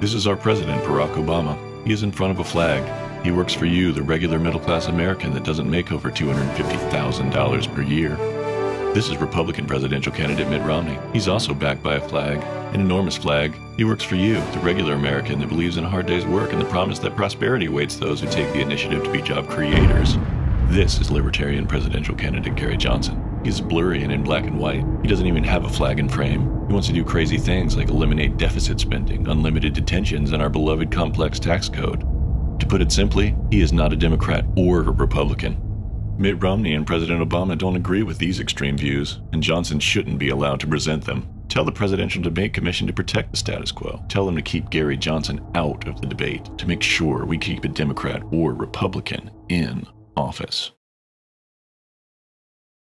This is our president, Barack Obama. He is in front of a flag. He works for you, the regular middle class American that doesn't make over $250,000 per year. This is Republican presidential candidate Mitt Romney. He's also backed by a flag, an enormous flag. He works for you, the regular American that believes in a hard day's work and the promise that prosperity awaits those who take the initiative to be job creators. This is Libertarian presidential candidate Gary Johnson. He's blurry and in black and white. He doesn't even have a flag and frame. He wants to do crazy things like eliminate deficit spending, unlimited detentions, and our beloved complex tax code. To put it simply, he is not a Democrat or a Republican. Mitt Romney and President Obama don't agree with these extreme views, and Johnson shouldn't be allowed to present them. Tell the Presidential Debate Commission to protect the status quo. Tell them to keep Gary Johnson out of the debate to make sure we keep a Democrat or Republican in office.